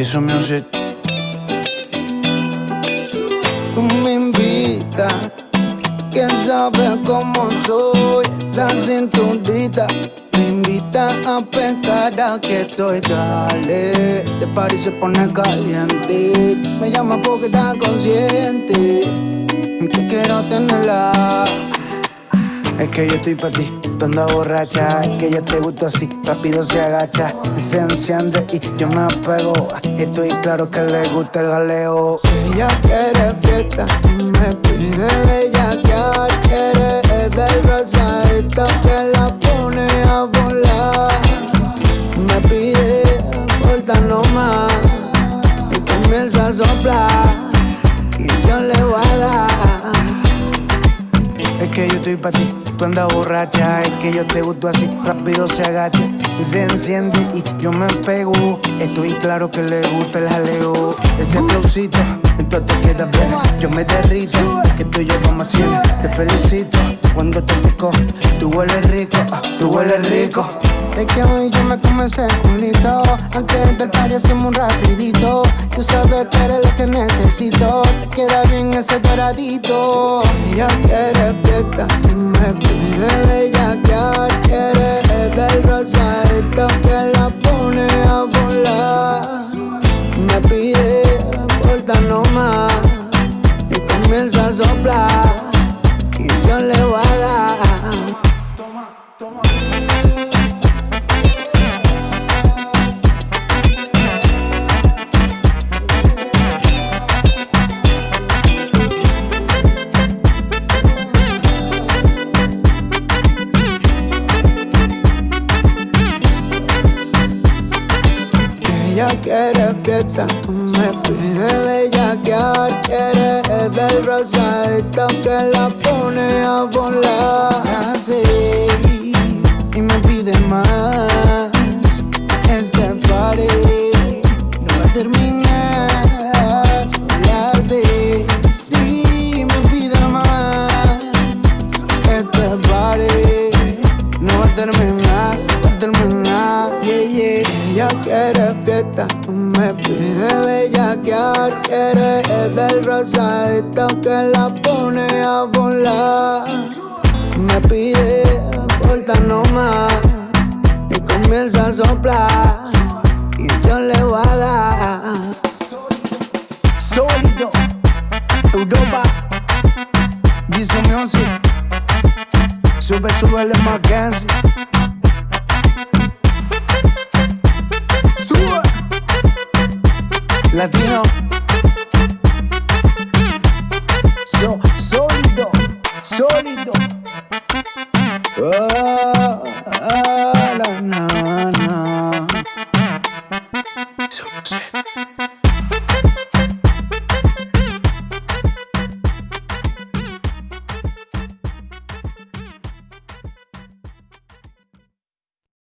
Eso music. Tú me invitas, quién sabe cómo soy, esa cinturdita. Me invita a pecar que estoy dale. Party se pone caliente. Me llama porque está consciente. Que quiero tenerla. Es que yo estoy pa' ti, tú borracha que yo te gusto así, rápido se agacha Se enciende y yo me apego. Estoy claro que le gusta el galeo Si ella quiere fiesta, me pide bellaquear Quiere del rosadito que la pone a volar. Me pide porta más Y comienza a soplar Y yo le voy a dar. Es que yo estoy pa' ti tú andas borracha, es que yo te gusto así, rápido se agacha, se enciende y yo me pego. Estoy claro que le gusta el jaleo, ese flowcito, entonces te queda plena. Yo me derrito, que tú y yo vamos a Te felicito cuando te pico, tú hueles rico, tú hueles rico. Es que hoy yo me comencé culito Antes del party hacemos un rapidito Tú sabes que eres lo que necesito Te queda bien ese doradito Ella quiere fiesta pide bellaquear Quiere del rosadito que la pone a volar. Me pide porta más Y comienza a soplar Y yo le voy a dar. Ella quiere fiesta, me pide bellaquear, quiere del rosadito que la pone a volar. Así, y me pide más. Este party no va a terminar. Quiere fiesta, me pide bellaquear Quiere es del rosadito que la pone a volar. Me pide porta más Y comienza a soplar Y yo le voy a dar. Sólido Europa Jesus Music Sube, sube el Mackenzie latino. So, sólido, sólido. Oh, oh, la, na, so So,